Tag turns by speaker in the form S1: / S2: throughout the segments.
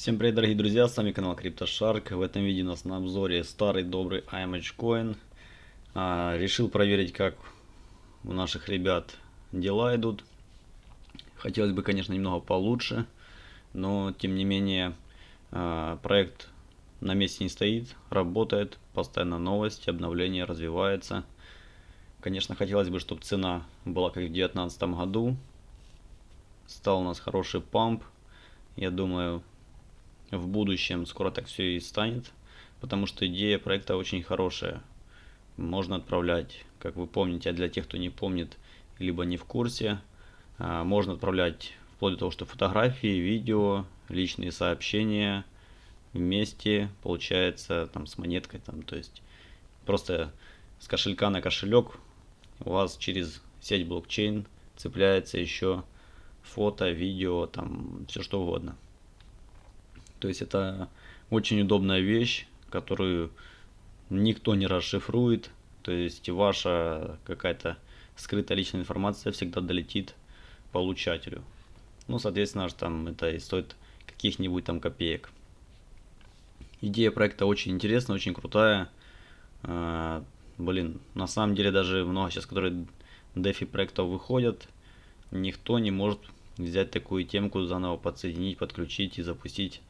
S1: Всем привет, дорогие друзья, с вами канал CryptoShark. В этом видео у нас на обзоре старый добрый IMH Coin. А, решил проверить, как у наших ребят дела идут. Хотелось бы, конечно, немного получше, но тем не менее а, проект на месте не стоит, работает, постоянно новости, обновления, развивается. Конечно, хотелось бы, чтобы цена была как в 2019 году. Стал у нас хороший памп. Я думаю, в будущем скоро так все и станет, потому что идея проекта очень хорошая. Можно отправлять, как вы помните, а для тех, кто не помнит, либо не в курсе, а, можно отправлять вплоть до того, что фотографии, видео, личные сообщения вместе, получается, там с монеткой, там, то есть просто с кошелька на кошелек у вас через сеть блокчейн цепляется еще фото, видео, там все что угодно. То есть это очень удобная вещь, которую никто не расшифрует. То есть ваша какая-то скрытая личная информация всегда долетит получателю. Ну, соответственно, там это и стоит каких-нибудь там копеек. Идея проекта очень интересная, очень крутая. А, блин, на самом деле даже много сейчас, которые DeFi проектов выходят, никто не может взять такую темку, заново подсоединить, подключить и запустить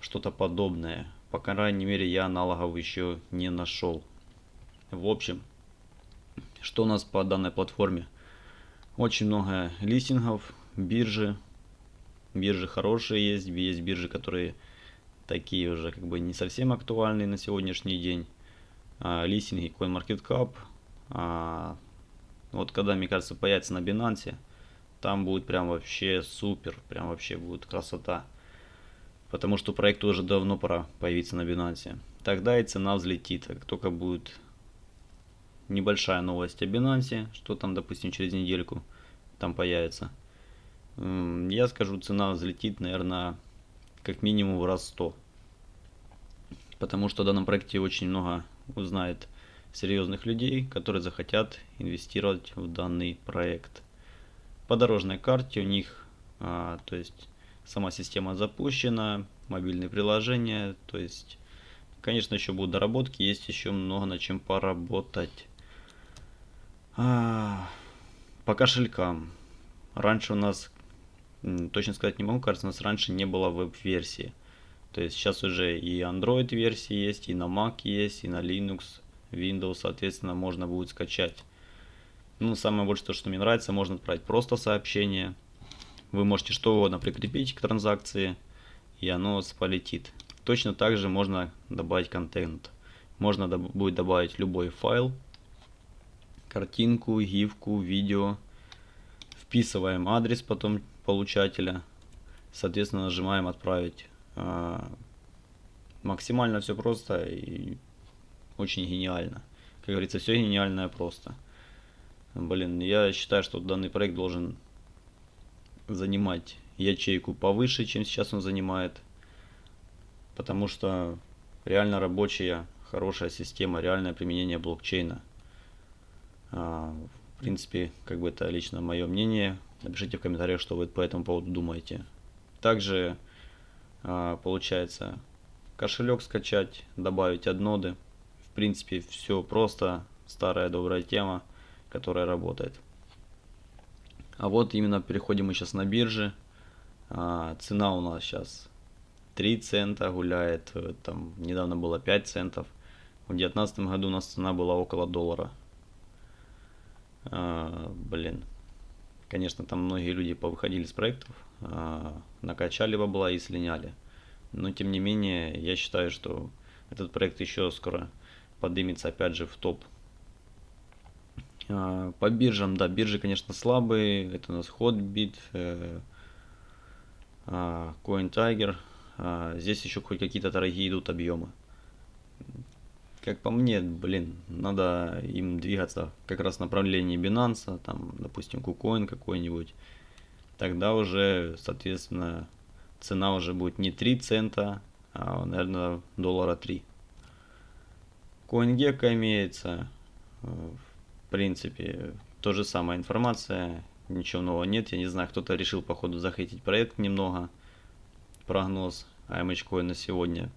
S1: что-то подобное. По крайней мере, я аналогов еще не нашел. В общем, что у нас по данной платформе? Очень много листингов, биржи. Биржи хорошие есть, есть биржи, которые такие уже как бы не совсем актуальные на сегодняшний день. А, листинги CoinMarketCap. А, вот когда, мне кажется, появится на Binance, там будет прям вообще супер, прям вообще будет красота потому что проекту уже давно пора появиться на Binance. Тогда и цена взлетит, как только будет небольшая новость о Binance, что там, допустим, через недельку там появится. Я скажу, цена взлетит, наверное, как минимум в раз 100. Потому что в данном проекте очень много узнает серьезных людей, которые захотят инвестировать в данный проект. По дорожной карте у них, а, то есть Сама система запущена, мобильные приложения, то есть, конечно, еще будут доработки, есть еще много над чем поработать. А, по кошелькам. Раньше у нас, точно сказать не могу, кажется, у нас раньше не было веб-версии. То есть сейчас уже и Android версии есть, и на Mac есть, и на Linux, Windows, соответственно, можно будет скачать. Ну, самое больше то, что мне нравится, можно отправить просто сообщение, вы можете что угодно прикрепить к транзакции, и оно полетит. Точно так же можно добавить контент. Можно доб будет добавить любой файл, картинку, гифку, видео. Вписываем адрес потом получателя. Соответственно, нажимаем «Отправить». А, максимально все просто и очень гениально. Как говорится, все гениальное просто. Блин, я считаю, что данный проект должен занимать ячейку повыше, чем сейчас он занимает. Потому что реально рабочая, хорошая система, реальное применение блокчейна. А, в принципе, как бы это лично мое мнение. Напишите в комментариях, что вы по этому поводу думаете. Также а, получается кошелек скачать, добавить одноды. В принципе, все просто. Старая добрая тема, которая работает. А вот именно переходим мы сейчас на бирже. А, цена у нас сейчас 3 цента гуляет, э, там недавно было 5 центов. В 2019 году у нас цена была около доллара. А, блин, конечно, там многие люди повыходили с проектов, а, накачали бабла и слиняли. Но тем не менее, я считаю, что этот проект еще скоро поднимется опять же в топ по биржам, да, биржи, конечно, слабые. Это у нас Hotbit, э, а, CoinTiger. А, здесь еще хоть какие-то дорогие идут объемы. Как по мне, блин, надо им двигаться как раз в направлении Binance, там, допустим, KuCoin какой-нибудь. Тогда уже, соответственно, цена уже будет не 3 цента, а, наверное, доллара 3. CoinGecko имеется, э, в принципе, то же самая информация, ничего нового нет. Я не знаю, кто-то решил, походу, захейтить проект немного. Прогноз AMH на сегодня.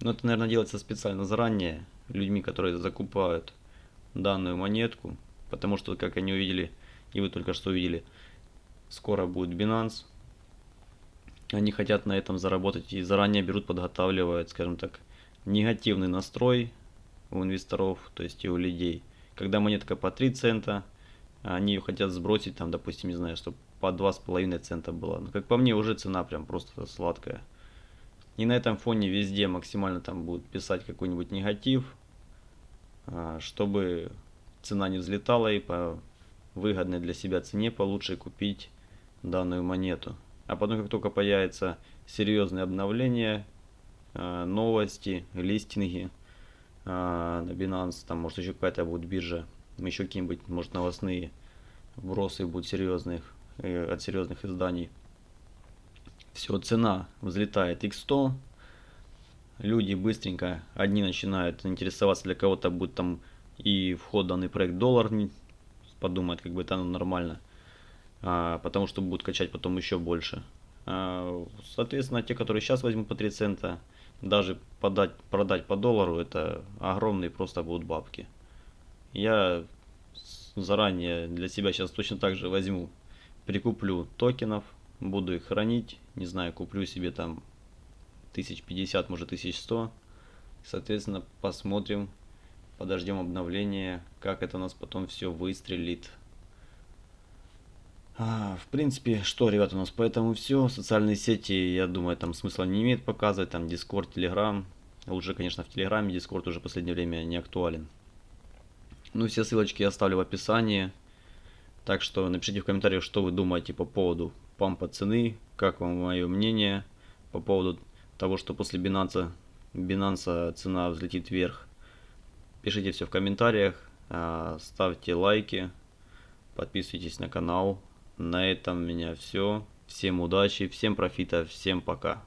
S1: Но это, наверное, делается специально заранее, людьми, которые закупают данную монетку, потому что, как они увидели, и вы только что увидели, скоро будет Binance. Они хотят на этом заработать и заранее берут, подготавливают, скажем так, негативный настрой у инвесторов, то есть и у людей. Когда монетка по 3 цента, они ее хотят сбросить, там, допустим, не знаю, чтобы по 2,5 цента была. Но, как по мне, уже цена прям просто сладкая. И на этом фоне везде максимально там будут писать какой-нибудь негатив, а, чтобы цена не взлетала и по выгодной для себя цене получше купить данную монету. А потом, как только появится серьезные обновления, а, новости, листинги на Binance, там может еще какая-то будет биржа, еще какие-нибудь, может, новостные вбросы будут серьезных, э, от серьезных изданий. Все, цена взлетает x100, люди быстренько, одни начинают интересоваться, для кого-то будет там и вход в данный проект доллар, подумает, как бы это нормально, а, потому что будут качать потом еще больше. А, соответственно, те, которые сейчас возьмут по 3 цента, даже подать, продать по доллару, это огромные просто будут бабки. Я заранее для себя сейчас точно так же возьму, прикуплю токенов, буду их хранить, не знаю, куплю себе там 1050, может 1100. Соответственно, посмотрим, подождем обновления, как это у нас потом все выстрелит. А, в принципе, что, ребята, у нас поэтому все. Социальные сети, я думаю, там смысла не имеет показывать. Там Discord, Telegram. Лучше, конечно, в Телеграме. Discord уже в последнее время не актуален. Ну, все ссылочки я оставлю в описании. Так что напишите в комментариях, что вы думаете по поводу пампа цены, как вам мое мнение по поводу того, что после Binance, Binance цена взлетит вверх. Пишите все в комментариях, а, ставьте лайки, подписывайтесь на канал. На этом у меня все. Всем удачи, всем профита, всем пока.